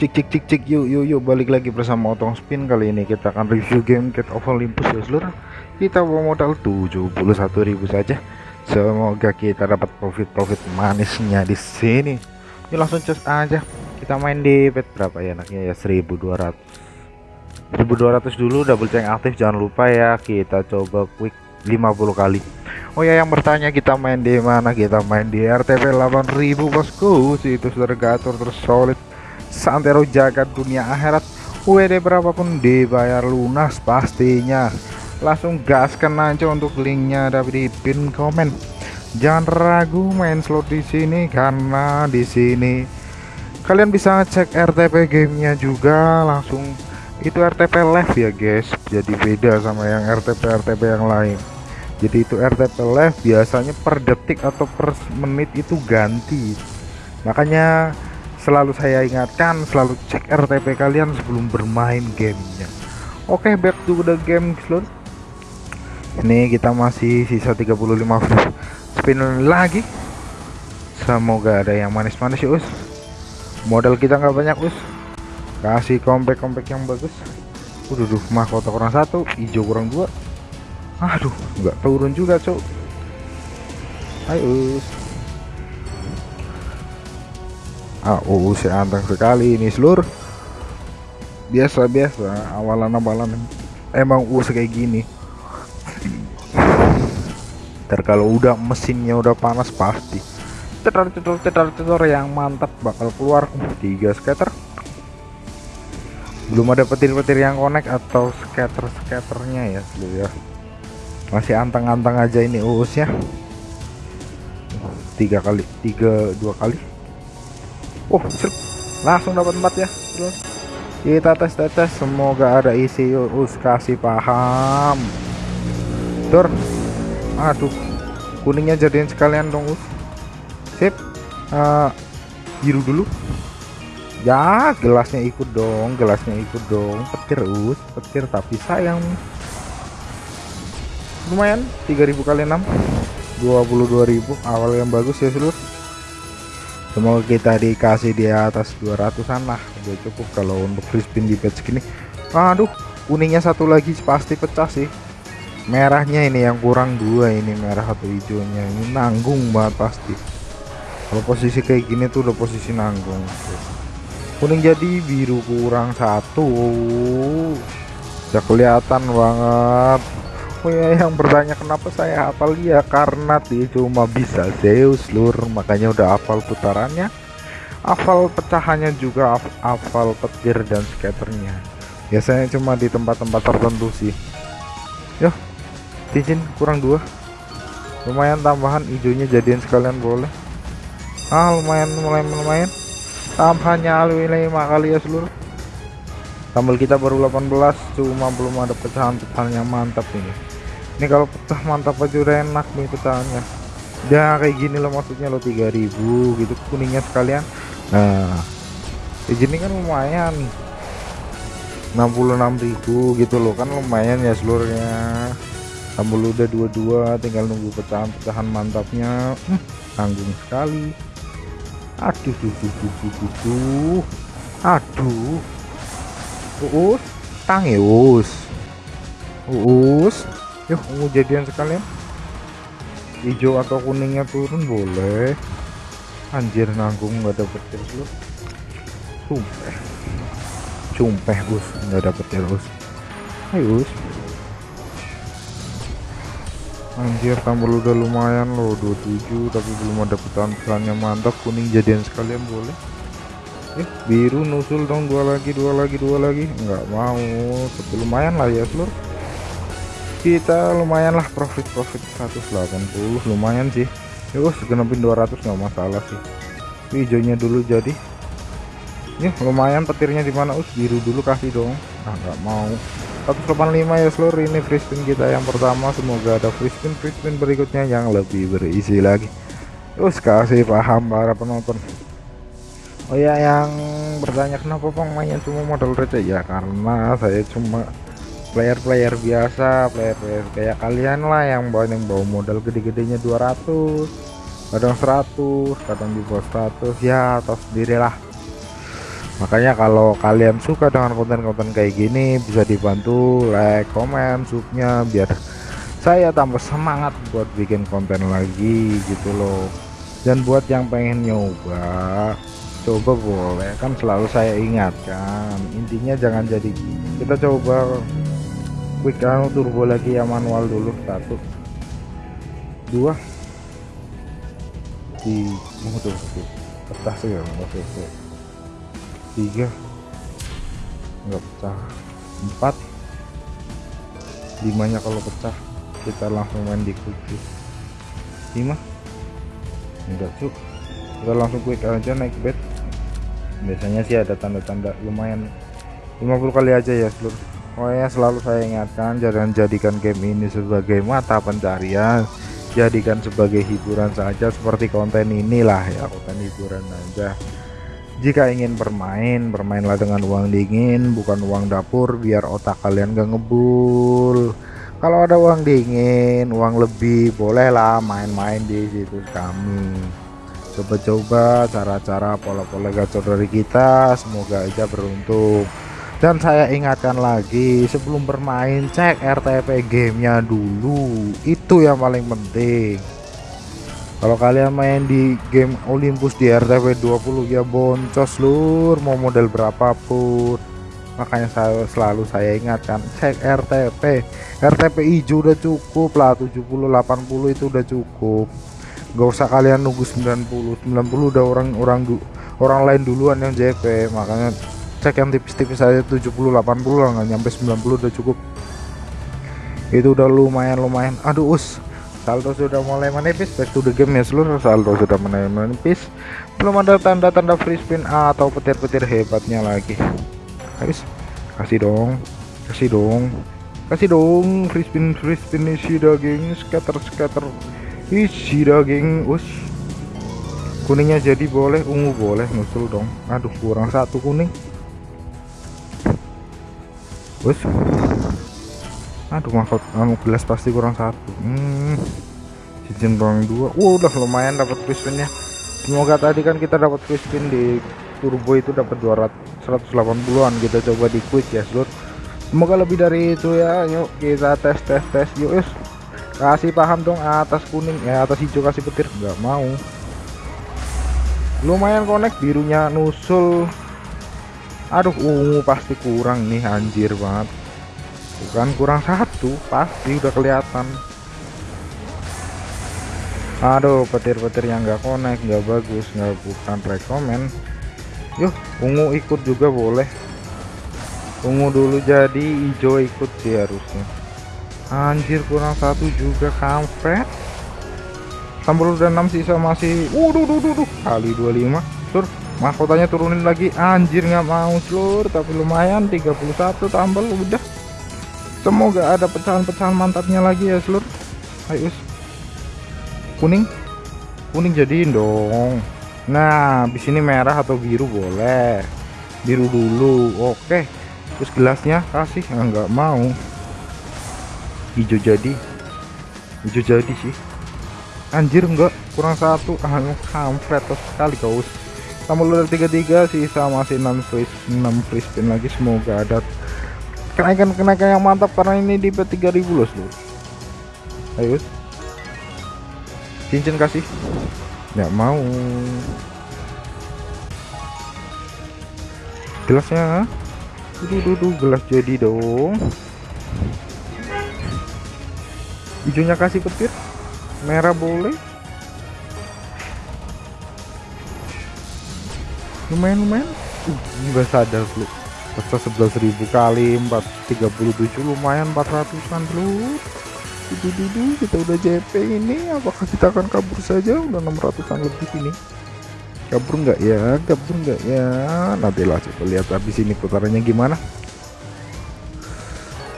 cik cik cik cik. Yuk yuk yuk. Balik lagi bersama otong spin. Kali ini kita akan review game Cat of Olympus ya seluruh. Kita bawa modal 71.000 saja. Semoga kita dapat profit-profit manisnya di sini. Yuk langsung cus aja. Kita main di pet berapa ya enaknya ya? 1200 1200 dulu double check aktif. Jangan lupa ya kita coba quick 50 kali. Oh ya yang bertanya kita main di mana? Kita main di RTP 8000 bosku. Situs surgatur terus solid santero jaga dunia akhirat WD berapapun dibayar lunas pastinya. Langsung gaskan aja untuk linknya ada di pin komen. Jangan ragu main slot di sini karena di sini kalian bisa cek RTP gamenya juga langsung. Itu RTP live ya guys. Jadi beda sama yang RTP RTP yang lain. Jadi itu RTP live biasanya per detik atau per menit itu ganti. Makanya selalu saya ingatkan selalu cek RTP kalian sebelum bermain gamenya. Oke okay, back to the game slot ini kita masih sisa 35 spin lagi. Semoga ada yang manis-manis us. Modal kita nggak banyak us. Kasih kompak-kompak yang bagus. Udah duh mahkota kurang satu hijau kurang dua. Aduh nggak turun juga cok ayo us ah oh anteng sekali ini seluruh biasa-biasa awalan-awalan. Emang us kayak gini. Ntar kalau udah mesinnya udah panas pasti. Cetar cetar cetar cetar yang mantap bakal keluar. Tiga scatter belum ada petir-petir yang connect atau scatter scatternya ya seluruh ya. Masih anteng-anteng aja ini uusnya tiga kali tiga dua kali oh langsung dapat empat ya. Kita tes tes tes. Semoga ada isi us kasih paham. Dor aduh kuningnya jadiin sekalian dong us. Sip. Uh, biru dulu. Ya gelasnya ikut dong gelasnya ikut dong. Petir us petir. Tapi sayang. Lumayan 3000 kali 6 22.000 awal yang bagus ya seluruh semoga kita dikasih di atas 200an lah. Udah cukup kalau untuk free spin di patch gini. Aduh kuningnya satu lagi pasti pecah sih. Merahnya ini yang kurang dua ini merah atau hijaunya. Ini nanggung banget pasti. Kalau posisi kayak gini tuh udah posisi nanggung. Kuning jadi biru kurang satu. Udah kelihatan banget Oh ya yang bertanya kenapa saya hafal? Dia karena dia cuma bisa Zeus lur makanya udah hafal putarannya. Hafal pecahannya juga hafal petir dan skaternya. Biasanya cuma di tempat-tempat tertentu sih. Yo cincin kurang dua. Lumayan tambahan hijaunya jadian sekalian boleh. Ah lumayan lumayan lumayan. Tambahannya alwi lima kali ya seluruh tambal kita baru 18 cuma belum ada pecahan-pecahan yang mantap ini ini kalau pecah mantap aja udah enak nih pecahannya. Ya kayak gini loh maksudnya lo 3000 gitu kuningnya sekalian. Nah kayak gini kan lumayan. 66.000 gitu loh kan lumayan ya seluruhnya. Tambah udah dua-dua tinggal nunggu pecahan-pecahan mantapnya. Hmm, tanggung sekali. Aduh duh, duh, duh, duh, duh, duh. aduh. Uus tangius uus yuk mau jadian sekalian. Hijau atau kuningnya turun boleh. Anjir nanggung nggak dapet terus sumpah sumpah us. Nggak dapet terus ayo us. Anjir tambah udah lumayan loh 27 tapi belum ada pecahan-pecahannya mantap kuning jadian sekalian boleh. Eh biru nusul dong. Dua lagi dua lagi dua lagi. Nggak mau. Tapi lumayan lah ya seluruh kita lumayan lah profit profit 180 lumayan sih. Yuk segenapin 200 nggak masalah sih. Hijaunya dulu jadi. Ya lumayan petirnya di mana? Us biru dulu kasih dong. Nah nggak mau. 185 ya seluruh ini free spin kita yang pertama. Semoga ada free spin. Free spin berikutnya yang lebih berisi lagi. Terus kasih paham para penonton. Oh ya yang bertanya kenapa pemainnya cuma modal receh? Ya karena saya cuma player-player biasa player-player kayak kalian lah yang bawa yang bawa modal gede-gedenya 200 kadang 100 kadang di bawah 100 ya atau sendirilah makanya kalau kalian suka dengan konten-konten kayak gini bisa dibantu like komen subnya biar saya tambah semangat buat bikin konten lagi gitu loh. Dan buat yang pengen nyoba coba boleh kan selalu saya ingatkan. Intinya jangan jadi kita coba quick anu turbo lagi yang manual dulu satu. Dua. Di tuh pecah sih ya oke oke. Tiga. Nggak pecah. Empat. Limanya kalau pecah kita langsung main di quick lima. Enggak cuk. Kita langsung quick aja naik bed biasanya sih ada tanda-tanda lumayan. 50 kali aja ya seluruh pokoknya selalu saya ingatkan jangan jadikan game ini sebagai mata pencarian. Jadikan sebagai hiburan saja seperti konten inilah ya konten hiburan aja. Jika ingin bermain bermainlah dengan uang dingin bukan uang dapur biar otak kalian gak ngebul. Kalau ada uang dingin uang lebih bolehlah main-main di situ kami. Coba-coba cara-cara pola-pola gacor dari kita semoga aja beruntung dan saya ingatkan lagi sebelum bermain cek RTP gamenya dulu. Itu yang paling penting. Kalau kalian main di game Olympus di RTP 20 ya boncos lur. Mau model berapapun. Makanya saya selalu saya ingatkan cek RTP RTP hijau udah cukup lah 70 80 itu udah cukup. Gak usah kalian nunggu 90 90 udah orang orang orang lain duluan yang JP makanya cek yang tipis-tipis aja 70 80 lah nggak nyampe 90 udah cukup. Itu udah lumayan lumayan aduh us saldo sudah mulai menipis. Back to the game ya seluruh saldo sudah mulai menipis. Belum ada tanda-tanda free spin atau petir-petir hebatnya lagi. Habis. Kasih dong kasih dong kasih dong. Free spin free spin isi daging scatter scatter. Isi daging us. Kuningnya jadi boleh ungu boleh nusul dong. Aduh kurang satu kuning Bos. Aduh mahkot anu gelas pasti kurang satu. Hmm. Cincin dua. Udah lumayan dapat crispinnya. Semoga tadi kan kita dapat crispin di turbo itu dapat 200 180-an. Kita coba di quick ya, Seluruh. Semoga lebih dari itu ya. Yuk kita tes tes tes yuk, us. Kasih paham dong atas kuning ya, atas hijau kasih petir. nggak mau. Lumayan connect birunya nusul aduh ungu pasti kurang nih anjir banget. Bukan kurang satu pasti udah kelihatan. Aduh petir-petir yang nggak connect nggak bagus nggak bukan rekomen. Yuk ungu ikut juga boleh. Ungu dulu jadi hijau ikut sih harusnya. Anjir kurang satu juga kampret. Sambal udah 6 sisa masih waduh duh duh, duh. kali 25 sur mahkotanya turunin lagi. Anjir nggak mau seluruh tapi lumayan 31 tambal udah. Semoga ada pecahan-pecahan mantapnya lagi ya seluruh ayo kuning? Kuning jadiin dong. Nah di sini merah atau biru boleh. Biru dulu oke. Terus gelasnya kasih? Nggak mau. Hijau jadi. Hijau jadi sih. Anjir enggak kurang satu. Ah kampret sekali kau tambah luar 33 sisa masih 6 free 6 free spin lagi. Semoga ada kenaikan-kenaikan yang mantap karena ini di P3000 loh seluruh ayo. Cincin kasih. Nggak mau. Gelasnya duh, duh, gelas jadi dong. Hijaunya kasih petir. Merah boleh lumayan lumayan. Uh nggak sadar lu pecah 11.000 kali 437 lumayan 400an dulu dudu kita udah JP ini. Apakah kita akan kabur saja? Udah 600an lebih ini. Kabur nggak ya? Kabur nggak ya? Nantilah coba lihat habis ini putarannya gimana.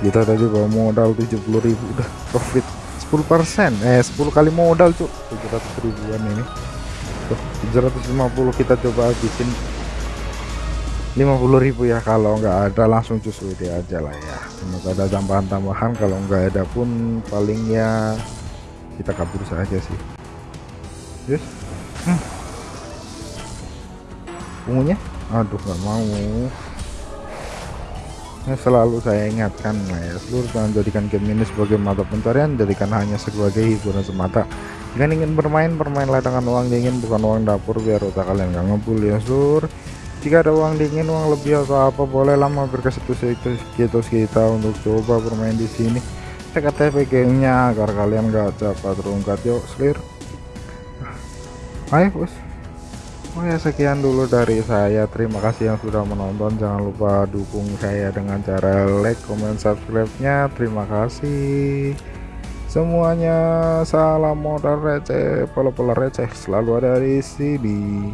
Kita tadi bawa modal 70.000 udah profit 10% eh 10 kali modal cuk. 700 ribuan ini 750 kita coba habisin 50.000 ya kalau nggak ada langsung cus WD aja lah ya. Semoga ada tambahan-tambahan kalau nggak ada pun palingnya kita kabur saja sih. Yes. Hmm. ungunya aduh nggak mau. Ya selalu saya ingatkan ya seluruh jangan jadikan game ini sebagai mata pencarian jadikan hanya sebagai hiburan semata jika ingin bermain bermainlah dengan uang dingin bukan uang dapur biar otak kalian gak ngebul ya seluruh jika ada uang dingin uang lebih atau apa boleh lah mampir ke situs-situs kita untuk coba bermain di sini. Cek KTP gamenya agar kalian gak cepat terungkap yuk selir ayo bos. Oh ya sekian dulu dari saya. Terima kasih yang sudah menonton. Jangan lupa dukung saya dengan cara like comment subscribe nya terima kasih semuanya salam modal receh pola-pola receh selalu ada di sini